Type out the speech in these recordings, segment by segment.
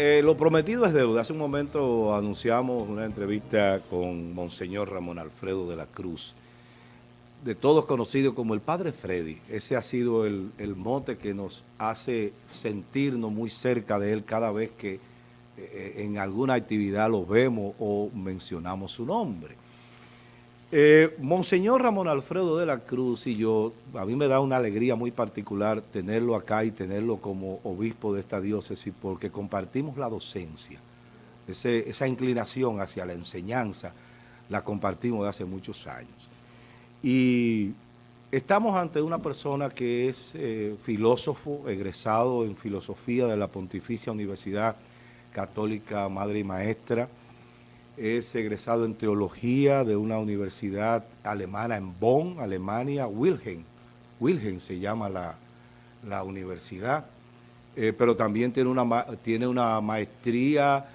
eh, lo prometido es deuda. Hace un momento anunciamos una entrevista con Monseñor Ramón Alfredo de la Cruz, de todos conocido como el Padre Freddy. Ese ha sido el, mote que nos hace sentirnos muy cerca de él cada vez que eh, en alguna actividad lo vemos o mencionamos su nombre. Eh, Monseñor Ramón Alfredo de la Cruz y yo, a mí me da una alegría muy particular tenerlo acá y tenerlo como obispo de esta diócesis porque compartimos la docencia, esa inclinación hacia la enseñanza la compartimos de hace muchos años. Y estamos ante una persona que es eh, filósofo, egresado en filosofía de la Pontificia Universidad Católica Madre y Maestra, es egresado en teología de una universidad alemana en Bonn, Alemania, Wilhelm. Wilhelm se llama la, universidad, eh, pero también tiene una, tiene una maestría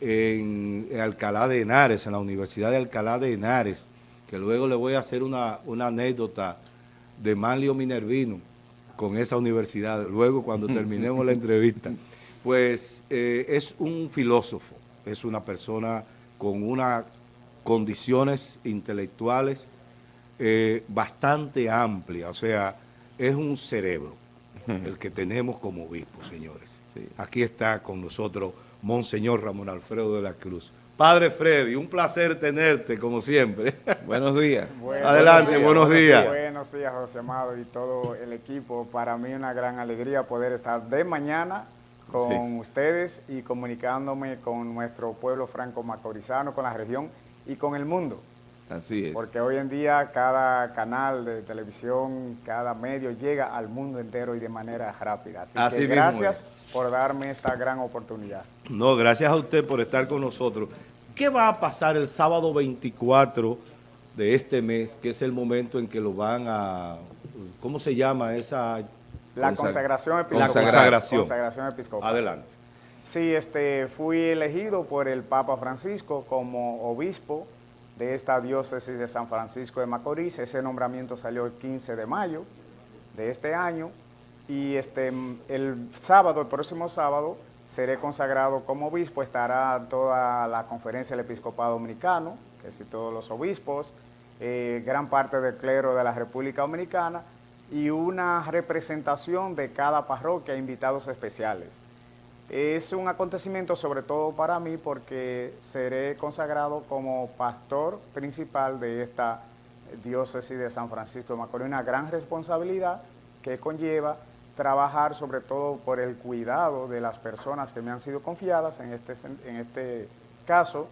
en, Alcalá de Henares, en la Universidad de Alcalá de Henares, que luego le voy a hacer una, anécdota de Manlio Minervino con esa universidad, luego cuando terminemos la entrevista. Pues eh, es un filósofo, es una persona con unas condiciones intelectuales eh, bastante amplias, o sea, es un cerebro el que tenemos como obispo, señores. Aquí está con nosotros Monseñor Ramón Alfredo de la Cruz. Padre Freddy, un placer tenerte, como siempre. Buenos días. Adelante, buenos días. Buenos días, José Amado y todo el equipo. Para mí una gran alegría poder estar de mañana con ustedes y comunicándome con nuestro pueblo franco-macorizano, con la región y con el mundo. Así es. Porque hoy en día cada canal de televisión, cada medio llega al mundo entero y de manera rápida. Así, que gracias por darme esta gran oportunidad. No, gracias a usted por estar con nosotros. ¿Qué va a pasar el sábado 24 de este mes, que es el momento en que lo van a... ¿Cómo se llama esa la consagración episcopal. La consagración. consagración episcopal. Adelante. Sí, este, fui elegido por el Papa Francisco como obispo de esta diócesis de San Francisco de Macorís. Ese nombramiento salió el 15 de mayo de este año. Y este, el sábado, el próximo sábado, seré consagrado como obispo. Estará toda la conferencia del episcopado dominicano, que es todos los obispos, eh, gran parte del clero de la República Dominicana, y una representación de cada parroquia, invitados especiales. Es un acontecimiento sobre todo para mí porque seré consagrado como pastor principal de esta diócesis de San Francisco de Macorís, una gran responsabilidad que conlleva trabajar sobre todo por el cuidado de las personas que me han sido confiadas, en este, en este caso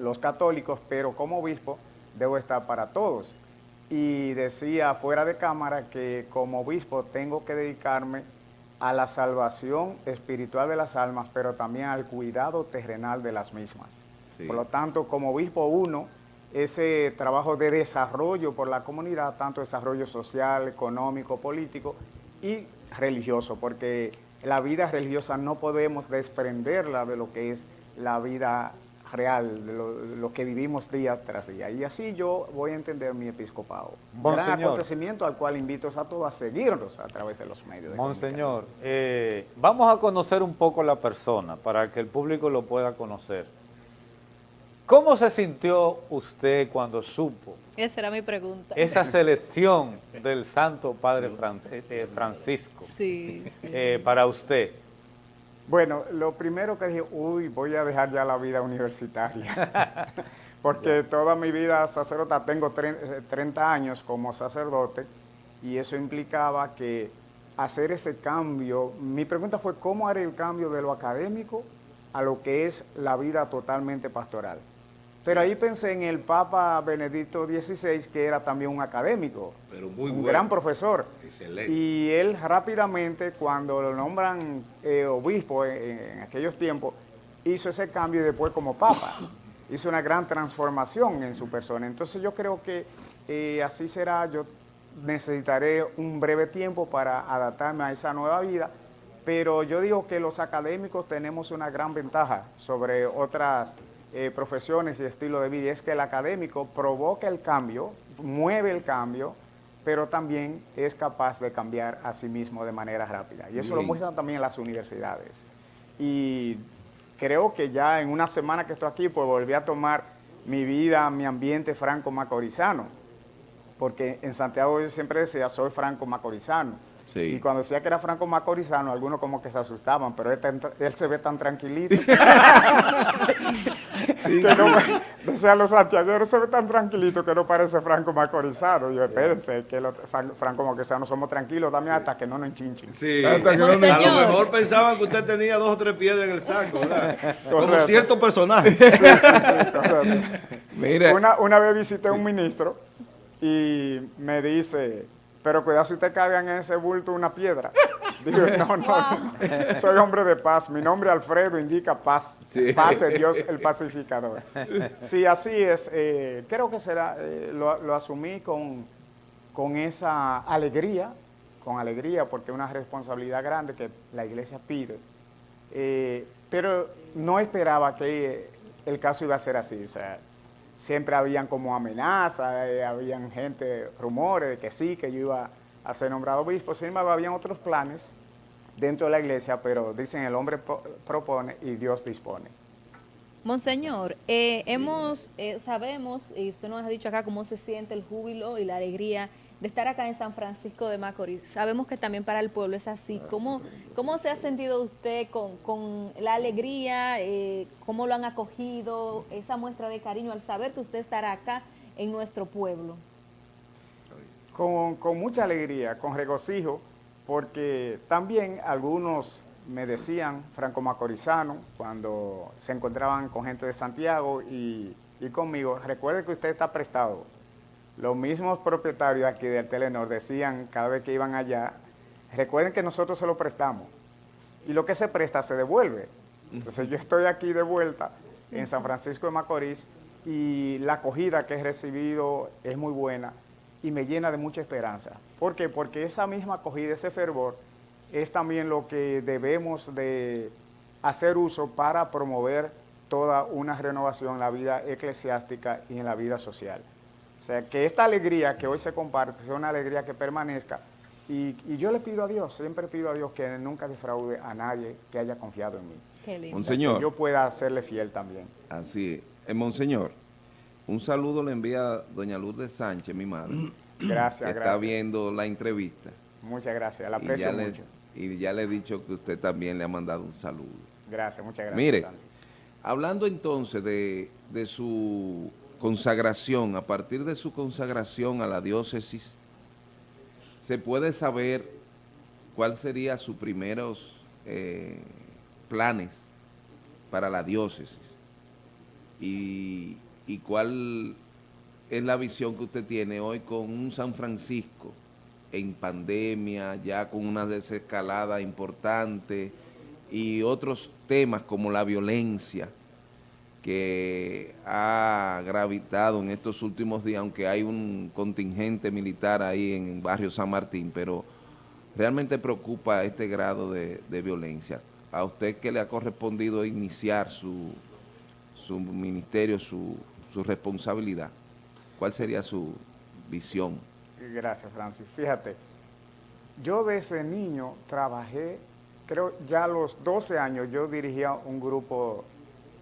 los católicos, pero como obispo debo estar para todos y decía fuera de cámara que como obispo tengo que dedicarme a la salvación espiritual de las almas, pero también al cuidado terrenal de las mismas. Por lo tanto, como obispo uno, ese trabajo de desarrollo por la comunidad, tanto desarrollo social, económico, político y religioso, porque la vida religiosa no podemos desprenderla de lo que es la vida real, de lo, que vivimos día tras día. Y así yo voy a entender mi episcopado. Un Gran acontecimiento al cual invito a todos a seguirnos a través de los medios. De Monseñor, eh, vamos a conocer un poco la persona para que el público lo pueda conocer. ¿Cómo se sintió usted cuando supo? Esa era mi pregunta. Esa selección del Santo Padre eh, eh, Francisco sí, para usted. Bueno, lo primero que dije, uy, voy a dejar ya la vida universitaria, porque toda mi vida sacerdota, tengo 30 eh, años como sacerdote, y eso implicaba que hacer ese cambio, mi pregunta fue, ¿cómo haré el cambio de lo académico a lo que es la vida totalmente pastoral? Pero ahí pensé en el Papa Benedicto XVI, que era también un académico, un gran profesor. Excelente. Y él rápidamente, cuando lo nombran eh, obispo en, aquellos tiempos, hizo ese cambio y después como Papa. hizo una gran transformación en su persona. Entonces yo creo que eh, así será, yo necesitaré un breve tiempo para adaptarme a esa nueva vida, pero yo digo que los académicos tenemos una gran ventaja sobre otras eh, profesiones y estilo de vida, es que el académico provoca el cambio, mueve el cambio, pero también es capaz de cambiar a sí mismo de manera rápida. Y eso lo muestran también las universidades. y creo que ya en una semana que estoy aquí, pues volví a tomar mi vida, mi ambiente franco-macorizano, porque en Santiago yo siempre decía, soy franco-macorizano, y cuando decía que era Franco Macorizano, algunos como que se asustaban, pero él, se ve tan tranquilito. sí, que no, decía los santiagueros, se ve tan tranquilito que no parece Franco Macorizano. Yo, espérense, que los Franco Macorizanos somos tranquilos también hasta que no nos enchinchen. Sí, a lo mejor pensaban que usted tenía dos o tres piedras en el saco, ¿verdad? Como cierto personaje. Sí, sí, sí, Una, una vez visité a un ministro y me dice pero cuidado si te cargan en ese bulto una piedra. Digo, no, no, soy hombre de paz. Mi nombre Alfredo indica paz. Paz de Dios el pacificador. Sí, así es. Eh, creo que será, eh, lo, asumí con, con esa alegría, con alegría, porque es una responsabilidad grande que la iglesia pide. Eh, pero no esperaba que el caso iba a ser así. O sea, siempre habían como amenazas, eh, habían gente, rumores de que sí, que yo iba a ser nombrado obispo, sin embargo habían otros planes dentro de la iglesia, pero dicen el hombre propone y Dios dispone. Monseñor, eh, hemos, eh, sabemos, y usted nos ha dicho acá cómo se siente el júbilo y la alegría de estar acá en San Francisco de Macorís. Sabemos que también para el pueblo es así. ¿Cómo, cómo se ha sentido usted con, la alegría? Eh, ¿Cómo lo han acogido? Esa muestra de cariño al saber que usted estará acá en nuestro pueblo. Con, con mucha alegría, con regocijo, porque también algunos me decían, franco macorizano, cuando se encontraban con gente de Santiago y, y conmigo, recuerde que usted está prestado, los mismos propietarios aquí del Telenor decían cada vez que iban allá, recuerden que nosotros se lo prestamos y lo que se presta se devuelve. Entonces yo estoy aquí de vuelta en San Francisco de Macorís y la acogida que he recibido es muy buena y me llena de mucha esperanza. ¿Por qué? Porque esa misma acogida, ese fervor, es también lo que debemos de hacer uso para promover toda una renovación en la vida eclesiástica y en la vida social. O sea, que esta alegría que hoy se comparte sea una alegría que permanezca y, yo le pido a Dios, siempre pido a Dios que nunca defraude a nadie que haya confiado en mí. Qué lindo. Monseñor. que yo pueda serle fiel también. Así es. Eh, Monseñor, un saludo le envía doña Lourdes Sánchez, mi madre. Gracias, que está viendo la entrevista. Muchas gracias, la aprecio mucho. y ya le he dicho que usted también le ha mandado un saludo. Gracias, muchas gracias. Mire, hablando entonces de, de su consagración, a partir de su consagración a la diócesis, se puede saber cuál sería sus primeros eh, planes para la diócesis y, y cuál es la visión que usted tiene hoy con un San Francisco en pandemia, ya con una desescalada importante y otros temas como la violencia que ha gravitado en estos últimos días, aunque hay un contingente militar ahí en barrio San Martín, pero realmente preocupa este grado de, violencia. ¿A usted qué le ha correspondido iniciar su, su ministerio, su, su responsabilidad? ¿Cuál sería su visión? Gracias, Francis. Fíjate, yo desde niño trabajé, creo ya a los 12 años yo dirigía un grupo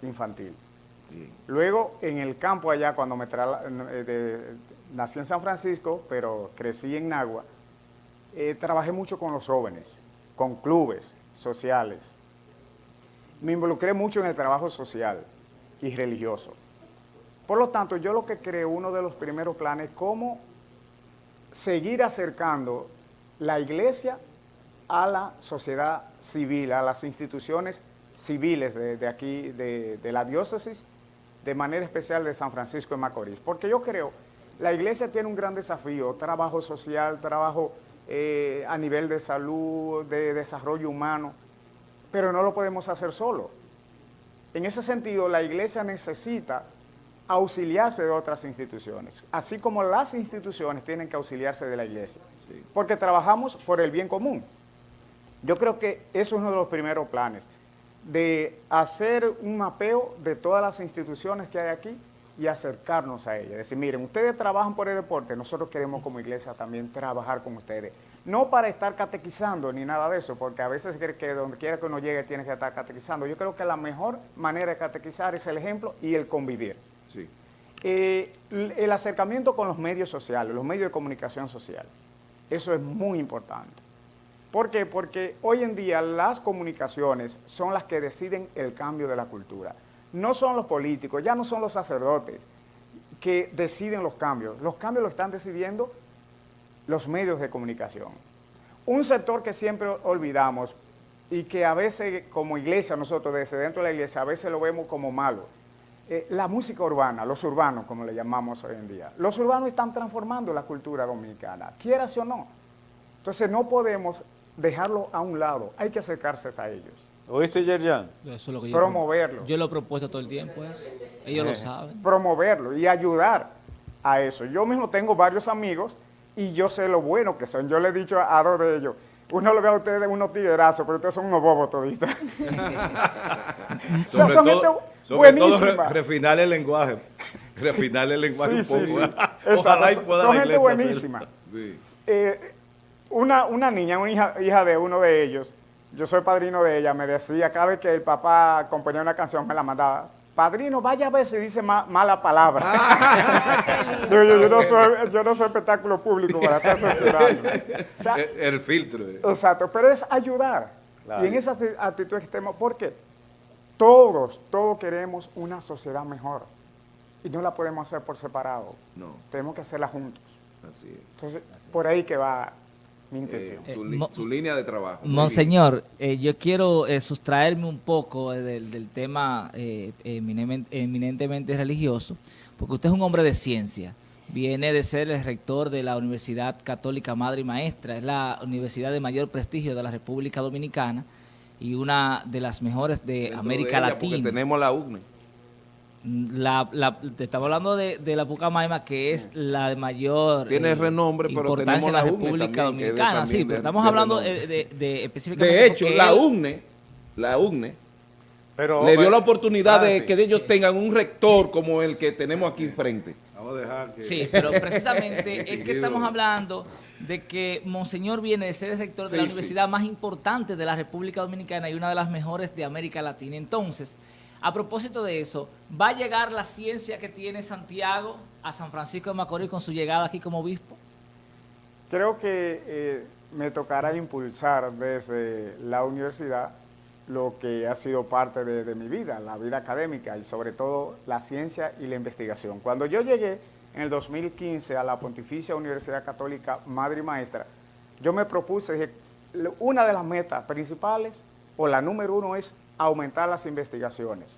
infantil. Luego, en el campo allá, cuando me eh, nací en San Francisco, pero crecí en Nagua, eh, trabajé mucho con los jóvenes, con clubes sociales. Me involucré mucho en el trabajo social y religioso. Por lo tanto, yo lo que creo, uno de los primeros planes, cómo seguir acercando la iglesia a la sociedad civil, a las instituciones civiles de, aquí, de, de la diócesis, de manera especial de San Francisco de Macorís, porque yo creo, la iglesia tiene un gran desafío, trabajo social, trabajo eh, a nivel de salud, de desarrollo humano, pero no lo podemos hacer solo. En ese sentido, la iglesia necesita auxiliarse de otras instituciones, así como las instituciones tienen que auxiliarse de la iglesia, porque trabajamos por el bien común. Yo creo que eso es uno de los primeros planes de hacer un mapeo de todas las instituciones que hay aquí y acercarnos a ellas. Decir, miren, ustedes trabajan por el deporte, nosotros queremos como iglesia también trabajar con ustedes no para estar catequizando ni nada de eso, porque a veces cree que donde quiera que uno llegue tiene que estar catequizando. Yo creo que la mejor manera de catequizar es el ejemplo y el convivir. Sí. Eh, el acercamiento con los medios sociales, los medios de comunicación social, eso es muy importante. ¿Por qué? Porque hoy en día las comunicaciones son las que deciden el cambio de la cultura. No son los políticos, ya no son los sacerdotes que deciden los cambios. Los cambios los están decidiendo los medios de comunicación. Un sector que siempre olvidamos y que a veces como iglesia, nosotros desde dentro de la iglesia, a veces lo vemos como malo, eh, la música urbana, los urbanos como le llamamos hoy en día. Los urbanos están transformando la cultura dominicana, quieras o no. Entonces no podemos dejarlo a un lado, hay que acercarse a ellos. ¿Oíste, Yerjan? Eso es lo que yo Promoverlo. Yo lo he propuesto todo el tiempo, eso. Ellos lo saben. Promoverlo y ayudar a eso. Yo mismo tengo varios amigos y yo sé lo bueno que son. Yo le he dicho a, dos de ellos, uno lo ve a ustedes unos tiguerazos, pero ustedes son unos bobos toditos. o sea, son gente buenísima. Todo refinar el lenguaje. Refinar el lenguaje sí, un poco. Sí, Ojalá y pueda Son gente buenísima. Sí. Eh, una, una niña, una hija, hija de uno de ellos, yo soy padrino de ella, me decía, cada vez que el papá componía una canción, me la mandaba, padrino, vaya a ver si dice mala palabra. Ah. yo, no soy, espectáculo público para estar censurando. el, filtro. Eh. Exacto, pero es ayudar. Y en esa actitud extrema, porque todos, todos queremos una sociedad mejor. Y no la podemos hacer por separado. No. Tenemos que hacerla juntos. Así es. Entonces, por ahí que va mi intención. Eh, su, línea de trabajo. Monseñor, eh, yo quiero eh, sustraerme un poco del, tema eminentemente religioso, porque usted es un hombre de ciencia. Viene de ser el rector de la Universidad Católica Madre y Maestra, es la universidad de mayor prestigio de la República Dominicana y una de las mejores de América Latina. tenemos la UNE. La, la, te estaba hablando de, de, la Pucamaima, que es la de mayor Tiene eh, renombre, pero importancia en la República Dominicana. Sí, pero estamos hablando de, de, específicamente... De hecho, la UNE, la UNE, le dio la oportunidad ah, de que ellos tengan un rector como el que tenemos aquí enfrente. Vamos a dejar que... Sí, pero precisamente es que estamos hablando de que Monseñor viene de ser el rector de la universidad más importante de la República Dominicana y una de las mejores de América Latina. Entonces, a propósito de eso, ¿va a llegar la ciencia que tiene Santiago a San Francisco de Macorís con su llegada aquí como obispo? Creo que eh, me tocará impulsar desde la universidad lo que ha sido parte de, mi vida, la vida académica y sobre todo la ciencia y la investigación. Cuando yo llegué en el 2015 a la Pontificia Universidad Católica Madre y Maestra, yo me propuse, dije, una de las metas principales, o la número uno es aumentar las investigaciones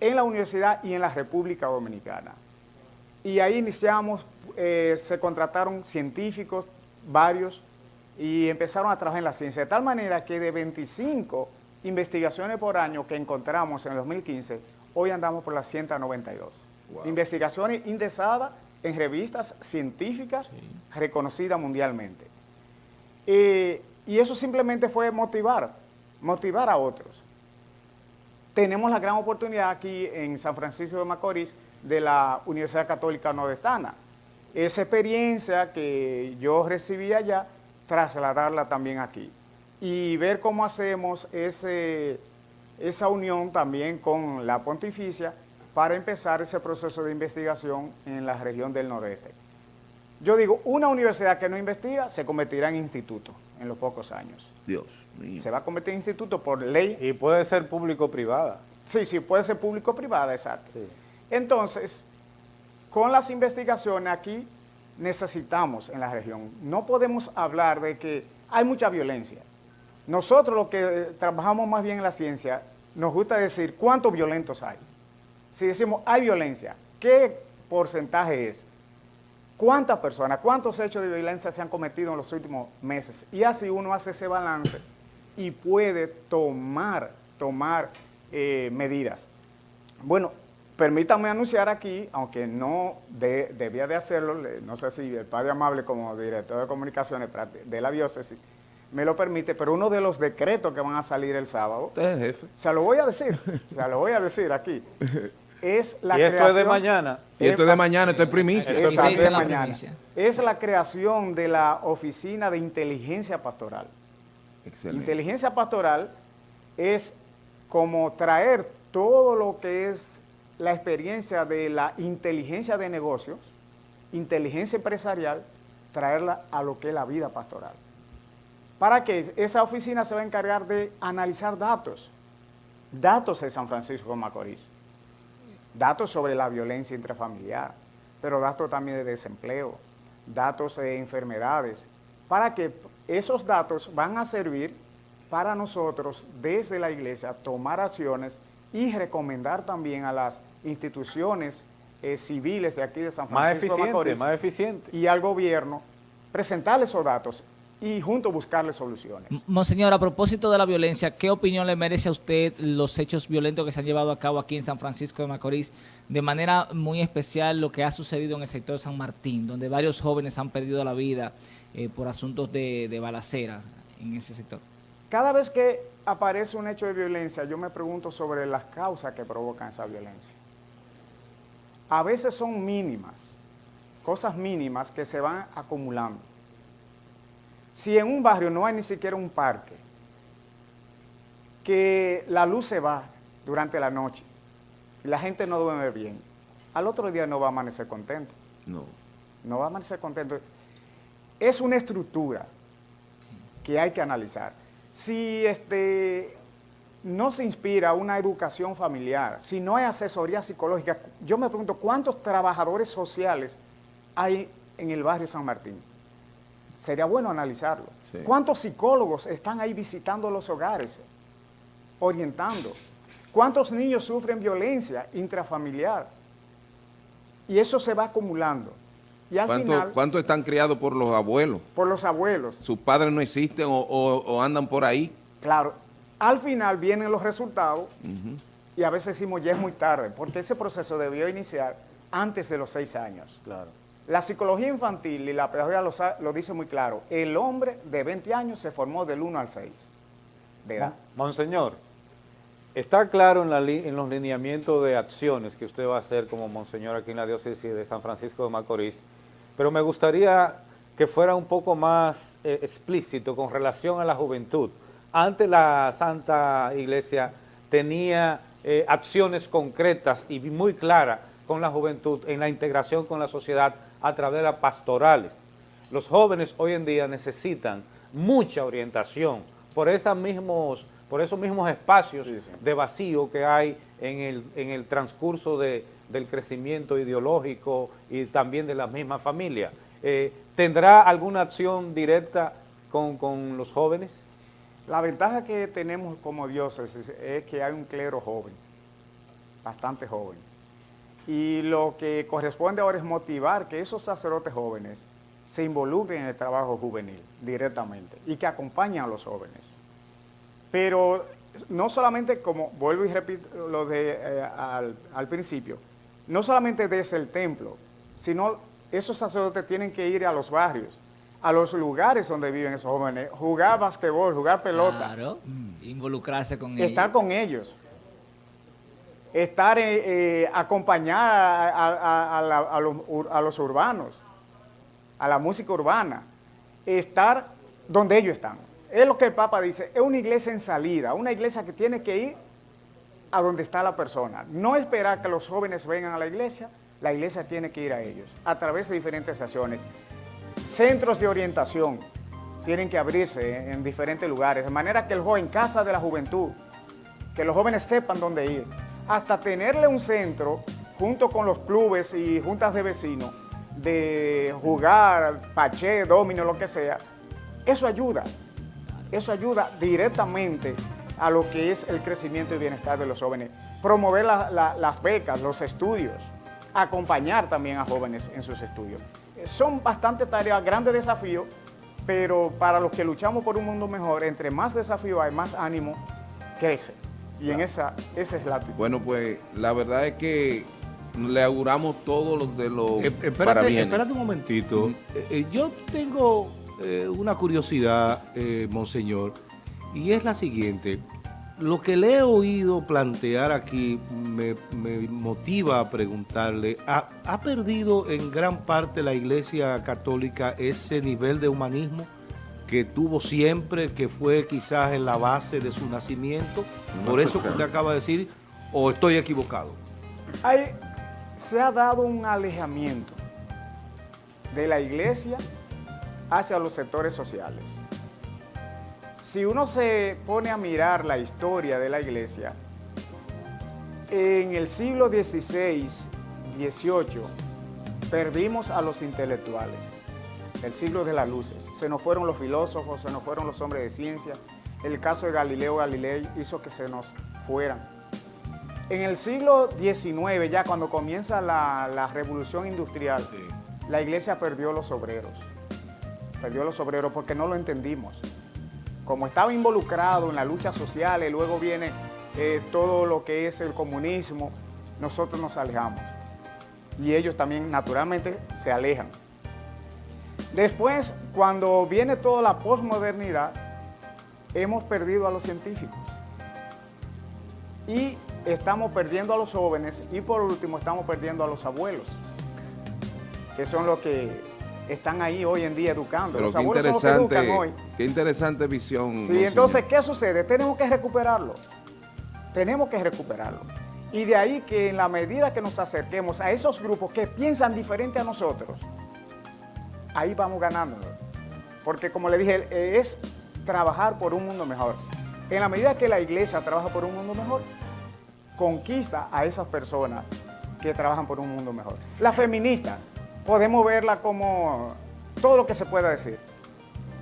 en la universidad y en la República Dominicana. Y ahí iniciamos, eh, se contrataron científicos, varios, y empezaron a trabajar en la ciencia, de tal manera que de 25 investigaciones por año que encontramos en el 2015, hoy andamos por las 192. Investigaciones indexadas en revistas científicas reconocidas mundialmente. Eh, y eso simplemente fue motivar, motivar a otros tenemos la gran oportunidad aquí en San Francisco de Macorís de la Universidad Católica Nordestana. Esa experiencia que yo recibí allá, trasladarla también aquí y ver cómo hacemos ese, esa unión también con la pontificia para empezar ese proceso de investigación en la región del nordeste. Yo digo, una universidad que no investiga se convertirá en instituto en los pocos años. Dios. Se va a convertir en instituto por ley. Y puede ser público-privada. Sí, sí, puede ser público-privada, exacto. Entonces, con las investigaciones aquí necesitamos en la región. No podemos hablar de que hay mucha violencia. Nosotros los que trabajamos más bien en la ciencia, nos gusta decir cuántos violentos hay. Si decimos hay violencia, ¿qué porcentaje es? ¿Cuántas personas, cuántos hechos de violencia se han cometido en los últimos meses? Y así uno hace ese balance y puede tomar, tomar eh, medidas. Bueno, permítanme anunciar aquí, aunque no debía de hacerlo, no sé si el padre amable como director de comunicaciones de la diócesis me lo permite, pero uno de los decretos que van a salir el sábado, Usted es jefe. se lo voy a decir, se lo voy a decir aquí. es la y esto creación... es de mañana. Y esto es de mañana, esto es primicia. Esto es la primicia. Es la creación de la Oficina de Inteligencia Pastoral. Excelente. Inteligencia pastoral es como traer todo lo que es la experiencia de la inteligencia de negocios, inteligencia empresarial, traerla a lo que es la vida pastoral. Para que esa oficina se va a encargar de analizar datos, datos de San Francisco de Macorís, datos sobre la violencia intrafamiliar, pero datos también de desempleo, datos de enfermedades, para que esos datos van a servir para nosotros desde la iglesia tomar acciones y recomendar también a las instituciones eh, civiles de aquí de San Más Francisco eficiente, Macorís más eficiente. y al gobierno presentarles esos datos y juntos buscarles soluciones. Monseñor, a propósito de la violencia, ¿qué opinión le merece a usted los hechos violentos que se han llevado a cabo aquí en San Francisco de Macorís? De manera muy especial lo que ha sucedido en el sector de San Martín, donde varios jóvenes han perdido la vida eh, por asuntos de, de balacera en ese sector. Cada vez que aparece un hecho de violencia, yo me pregunto sobre las causas que provocan esa violencia. A veces son mínimas, cosas mínimas que se van acumulando. Si en un barrio no hay ni siquiera un parque, que la luz se va durante la noche y la gente no duerme bien, al otro día no va a amanecer contento, No. no va a amanecer contento. Es una estructura que hay que analizar. Si este, no se inspira una educación familiar, si no hay asesoría psicológica, yo me pregunto, ¿cuántos trabajadores sociales hay en el barrio San Martín? Sería bueno analizarlo. Sí. ¿Cuántos psicólogos están ahí visitando los hogares, orientando? ¿Cuántos niños sufren violencia intrafamiliar? Y eso se va acumulando. Y al ¿Cuánto, final, cuánto están criados por los abuelos? por los abuelos, Sus padres no existen o, o- o andan por ahí. Claro, al final vienen los resultados y a veces decimos ya es muy tarde, porque ese proceso debió iniciar antes de los seis años. Claro. La psicología infantil y la pedagogía lo, dice muy claro, el hombre de 20 años se formó del 1 al 6 de edad. Monseñor, está claro en, la li- en los lineamientos de acciones que usted va a hacer como monseñor aquí en la diócesis de San Francisco de Macorís, pero me gustaría que fuera un poco más eh, explícito con relación a la juventud. Antes la Santa Iglesia tenía eh, acciones concretas y muy claras con la juventud en la integración con la sociedad a través de las pastorales. Los jóvenes hoy en día necesitan mucha orientación por, esas mismos, por esos mismos espacios de vacío que hay en el, en el transcurso de- del crecimiento ideológico y también de la misma familia. Eh, ¿Tendrá alguna acción directa con, con los jóvenes? La ventaja que tenemos como diócesis es que hay un clero joven, bastante joven. Y lo que corresponde ahora es motivar que esos sacerdotes jóvenes se involucren en el trabajo juvenil directamente y que acompañen a los jóvenes. Pero no solamente, como vuelvo y repito lo de eh, al principio, no solamente desde el templo, sino esos sacerdotes tienen que ir a los barrios, a los lugares donde viven esos jóvenes, jugar basquetbol, jugar pelota, Claro, involucrarse con ellos. estar con ellos, estar, eh, eh, acompañar a, a- a- a la- a los, ur- a los urbanos, a la música urbana, estar donde ellos están. Es lo que el Papa dice, es una iglesia en salida, una iglesia que tiene que ir a donde está la persona. No esperar que los jóvenes vengan a la iglesia, la iglesia tiene que ir a ellos, a través de diferentes acciones. Centros de orientación tienen que abrirse en diferentes lugares, de manera que el joven, casa de la juventud, que los jóvenes sepan dónde ir, hasta tenerle un centro junto con los clubes y juntas de vecinos de jugar, paché, domino, lo que sea, eso ayuda, eso ayuda directamente a lo que es el crecimiento y bienestar de los jóvenes. Promover la- la- las becas, los estudios, acompañar también a jóvenes en sus estudios. Eh, Son bastante tareas, grandes desafíos, pero para los que luchamos por un mundo mejor, entre más desafíos hay, más ánimo crece. Y en esa, esa es la actitud. Bueno, pues la verdad es que le auguramos todo lo de los Eh, espérate, espérate un momentito. Eh, eh, yo tengo eh, una curiosidad, eh, monseñor, y es la siguiente. Lo que le he oído plantear aquí me, me motiva a preguntarle, ¿ha, ¿ha perdido en gran parte la Iglesia Católica ese nivel de humanismo que tuvo siempre, que fue quizás en la base de su nacimiento? Por eso que usted acaba de decir, o estoy equivocado. Hay, se ha dado un alejamiento de la iglesia hacia los sectores sociales. Si uno se pone a mirar la historia de la iglesia, en el siglo XVI, XVIII, perdimos a los intelectuales, el siglo de las luces. Se nos fueron los filósofos, se nos fueron los hombres de ciencia. El caso de Galileo Galilei hizo que se nos fueran. En el siglo XIX, ya cuando comienza la, la revolución industrial, la iglesia perdió los obreros. Perdió los obreros porque no lo entendimos. Como estaba involucrado en la lucha social y luego viene eh, todo lo que es el comunismo, nosotros nos alejamos. Y ellos también naturalmente se alejan. Después, cuando viene toda la posmodernidad, hemos perdido a los científicos. Y estamos perdiendo a los jóvenes y por último estamos perdiendo a los abuelos, que son los que están ahí hoy en día educando. Pero los qué abuelos son los que interesante, educan hoy. qué interesante visión. Sí, entonces, ¿qué sucede? Tenemos que recuperarlo. Tenemos que recuperarlo. Y de ahí que en la medida que nos acerquemos a esos grupos que piensan diferente a nosotros, ahí vamos ganando. Porque como le dije, es trabajar por un mundo mejor. En la medida que la iglesia trabaja por un mundo mejor, conquista a esas personas que trabajan por un mundo mejor. Las feministas, podemos verla como todo lo que se pueda decir.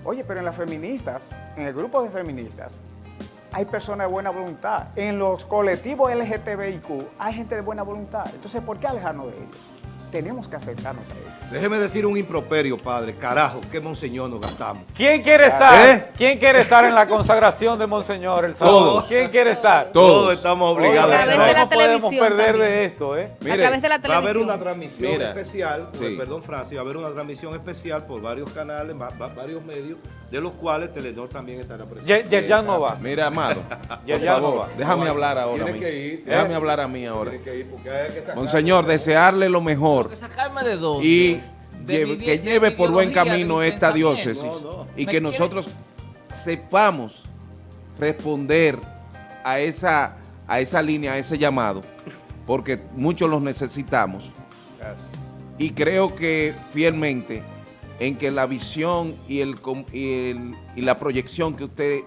Oye, pero en las feministas, en el grupo de feministas, hay personas de buena voluntad. En los colectivos LGTBIQ hay gente de buena voluntad. Entonces, ¿por qué alejarnos de ellos? Tenemos que acercarnos a ellos. Déjeme decir un improperio, padre. Carajo, qué monseñor nos gastamos. ¿Quién quiere estar? ¿Eh? ¿Quién quiere estar en la consagración de Monseñor el sábado? Todos. ¿Quién quiere estar? Todos estamos obligados a a través estar. de la no podemos televisión perder también. de esto, ¿eh? a través de la Va a haber televisión. una transmisión Mira, especial, sí. perdón Francis, va a haber una transmisión especial por varios canales, va- va- varios medios, de los cuales Telenor también estará presente. Ye- Yerjan no va. Mira, Amado, Ya- por ya no favor, va. déjame hablar ahora. tiene a mí. que ir. Déjame hablar a mí ahora. Tiene que ir porque hay que sacar- Monseñor, desearle lo mejor sacarme de dos. y que lleve por buen camino mi esta diócesis No, no. y que quiere- nosotros sepamos responder a esa, a esa línea, a ese llamado, porque muchos los necesitamos. Y creo que fielmente en que la visión y, el, com- y, el- y la proyección que usted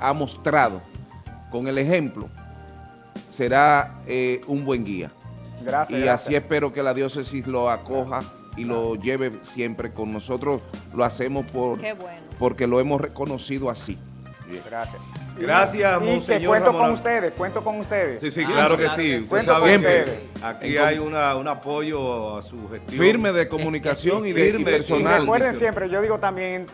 ha mostrado con el ejemplo será eh, un buen guía. Gracias. Y gracias. así espero que la diócesis lo acoja y lo lleve siempre con nosotros. Lo hacemos por, bueno. porque lo hemos reconocido así. Gracias. Gracias, y, y que Monseñor cuento Ramón. con ustedes, cuento con ustedes. Sí, sí, Ah, claro que claro sí. que sí. Usted Cuento sabe con que ustedes. aquí hay una, un apoyo a su gestión. Firme de comunicación y de y Firme. Y personal. recuerden siempre, yo digo también,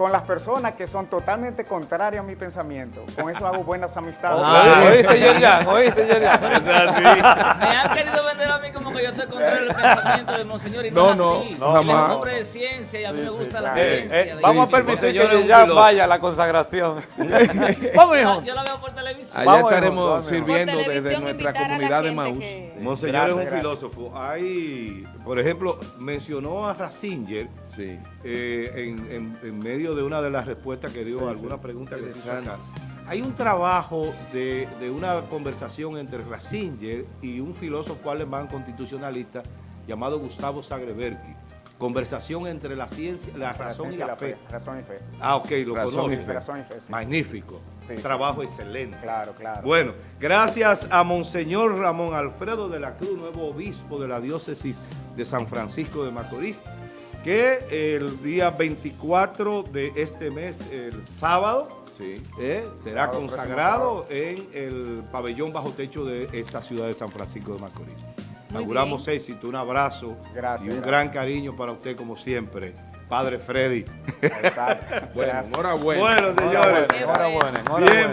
con las personas que son totalmente contrarias a mi pensamiento, con eso hago buenas amistades. Ah, ¿Oíste, Yerjan? ¿Oíste, Yerjan? Eso es así. Me han querido vender a mí como que yo estoy contra el pensamiento del Monseñor y no, No, es así. no, jamás. es un hombre de ciencia y a mí me gusta la claro. Eh, ciencia. eh, de- vamos Sí, a permitir Monseñor que piloto. vaya a la consagración. Vamos, hijo. Yo la veo por televisión. Allá Vamos, estaremos vamos. sirviendo desde nuestra comunidad de Maús. que- Monseñor Gracias, es un gracias. filósofo. Hay, por ejemplo, mencionó a Ratzinger Sí. eh, en, en- en medio de una de las respuestas que dio a alguna pregunta que se acá. Hay un trabajo de, de una conversación entre Ratzinger y un filósofo alemán constitucionalista llamado Gustavo Zagrebelki. Conversación entre la ciencia, la razón y la fe. Razón y fe. Ah, ok, lo Razón y conoce. fe. Razón y fe, sí. Magnífico. Sí, sí. Trabajo excelente. Claro, claro. Bueno, gracias a Monseñor Ramón Alfredo de la Cruz, nuevo obispo de la diócesis de San Francisco de Macorís, que el día 24 de este mes, el sábado, Sí. eh, será Sábado, consagrado en el pabellón bajo techo de esta ciudad de San Francisco de Macorís. Muy Auguramos éxito, un abrazo Gracias, y un gracias. gran cariño para usted como siempre, Padre Freddy. Exacto. Bueno, enhorabuena. Bueno, señores. Enhorabuena, enhorabuena. Bien.